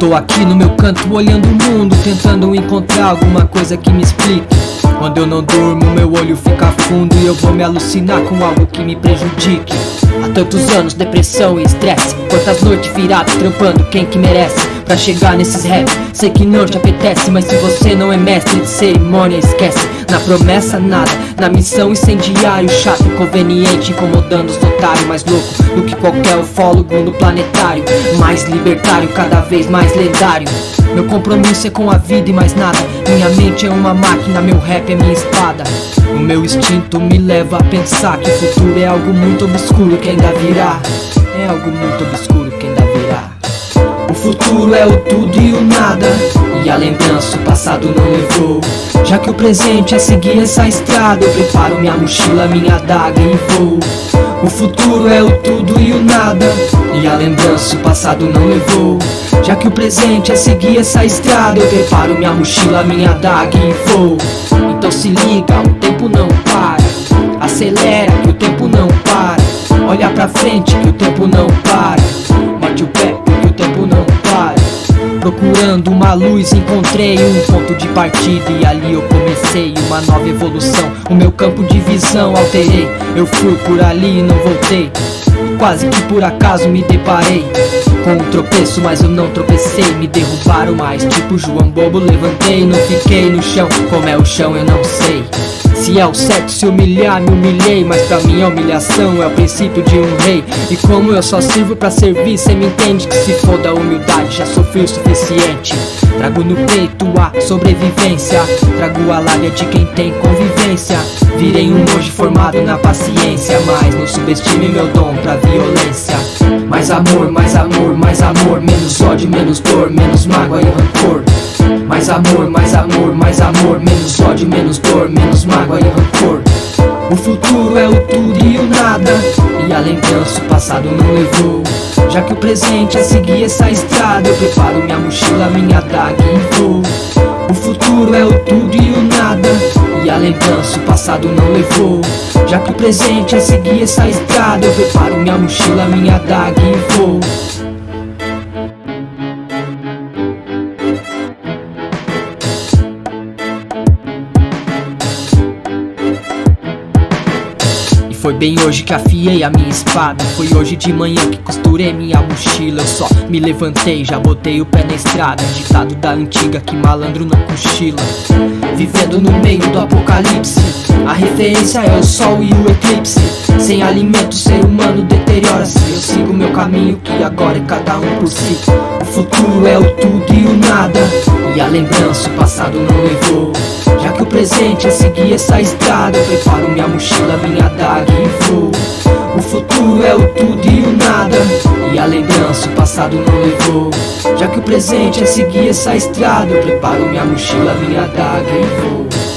Tô aqui no meu canto olhando o mundo, tentando encontrar alguma coisa que me explique. Quando eu não durmo, meu olho fica fundo e eu vou me alucinar com algo que me prejudique. Há tantos anos, depressão e estresse. Quantas noites viradas trampando, quem que merece? Pra chegar nesses rap, sei que não te apetece. Mas se você não é mestre de cerimônia, esquece. Na promessa, nada. Na missão, incendiário, chato, inconveniente, incomodando os otários. Mais louco do que qualquer ufólogo no planetário. Mais libertário, cada vez mais lendário. Meu compromisso é com a vida e mais nada. Minha mente é uma máquina, meu rap é minha espada. O meu instinto me leva a pensar que o futuro é algo muito obscuro que ainda virá. É algo muito obscuro que ainda virá. O futuro é o tudo e o nada. E a lembrança o passado não levou. Já que o presente é seguir essa estrada, eu preparo minha mochila, minha adaga e vou. O futuro é o tudo lembrança o passado não levou. Já que o presente é seguir essa estrada, eu preparo minha mochila, minha adaga e vou. Então se liga, o tempo não para. Acelera que o tempo não para. Olha pra frente que o tempo não para. Mete o pé que o tempo não para. Procurando uma luz, encontrei um ponto de partida e ali eu comecei uma nova evolução. O meu campo de visão alterei. Eu fui por ali e não voltei. Quase que por acaso me deparei com um tropeço, mas eu não tropecei. Me derrubaram mais, tipo João Bobo. Levantei, não fiquei no chão. Como é o chão, eu não sei. Se é o certo se humilhar, me humilhei Mas pra mim a humilhação é o princípio de um rei. E como eu só sirvo pra servir, cê me entende Que se for da humildade já sofri o suficiente. Trago no peito a sobrevivência Trago a lábia de quem tem convivência. Virei um monge formado na paciência Mas não subestime meu dom pra violência. Mais amor, mais amor, mais amor Menos ódio, menos dor, menos mágoa e rancor mais amor, mais amor, mais amor. Menos ódio, menos dor, menos mágoa e rancor. O futuro é o tudo e o nada. E a lembrança o passado não levou. Já que o presente é seguir essa estrada Eu preparo minha mochila, minha adaga e vou. O futuro é o tudo e o nada. E a lembrança o passado não levou. Já que o presente é seguir essa estrada Eu preparo minha mochila, minha adaga e vou Foi bem hoje que afiei a minha espada. Foi hoje de manhã que costurei minha mochila. Eu só me levantei, já botei o pé na estrada. Ditado da antiga que malandro não cochila. Vivendo no meio do apocalipse. A referência é o sol e o eclipse. Sem alimento ser humano deteriora-se Caminho que agora é cada um por si. O futuro é o tudo e o nada E a lembrança o passado não levou. Já que o presente é seguir essa estrada Eu preparo minha mochila, minha adaga e vou. O futuro é o tudo e o nada E a lembrança o passado não levou. Já que o presente é seguir essa estrada Eu preparo minha mochila, minha adaga e vou